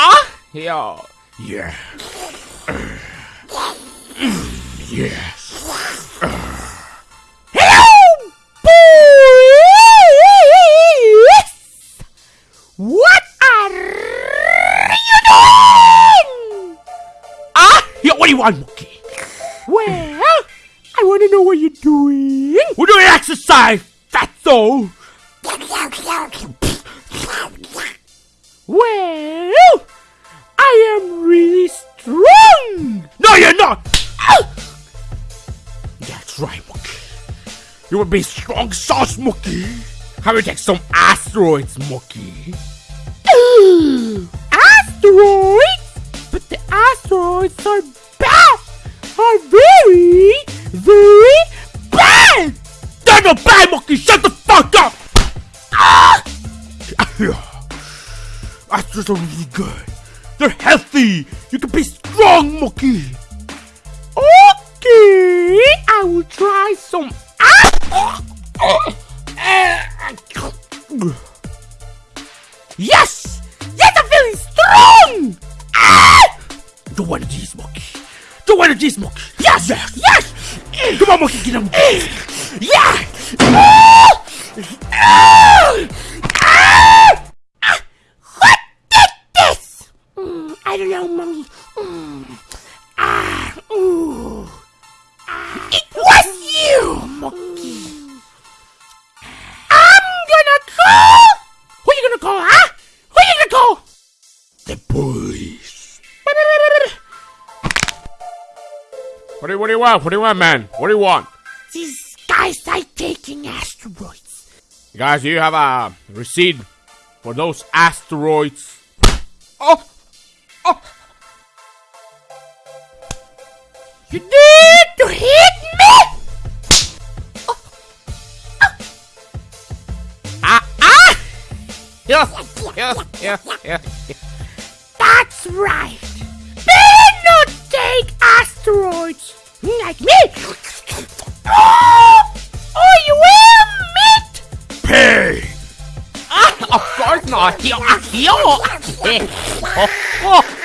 Ah, yo. Yeah. yes. Hello, boys! What are you doing? Ah, yo, what do you want, monkey? Well, I want to know what you're doing. We're doing exercise, fatso. Well, Right, monkey. You would be strong sauce, monkey. How about take some asteroids, monkey? asteroids? But the asteroids are bad. Are very, very bad. They're not bad, monkey. Shut the fuck up. Ah! Astros are really good. They're healthy. You can be strong, monkey. I will try some. Yes! Yes, I'm feeling strong! Ah! Do one of these, monkey. Do one of these, monkey. Yes! Yes! Yes! Come on, monkey, get him. Yeah! Ah! Ah! Ah! Ah! What did this? Mm, I don't know, mommy. Mm. What do, you, what do you want? What do you want, man? What do you want? These guys are taking asteroids. Guys, do you have a receipt for those asteroids? Oh! Oh! You did to hit me! Oh. Ah! Ah! ah! Yeah, yeah, yeah, yeah. That's right. Like me. Oh, oh you will meet. Pay. Ah, of course not. Yo, yo. Oh, oh.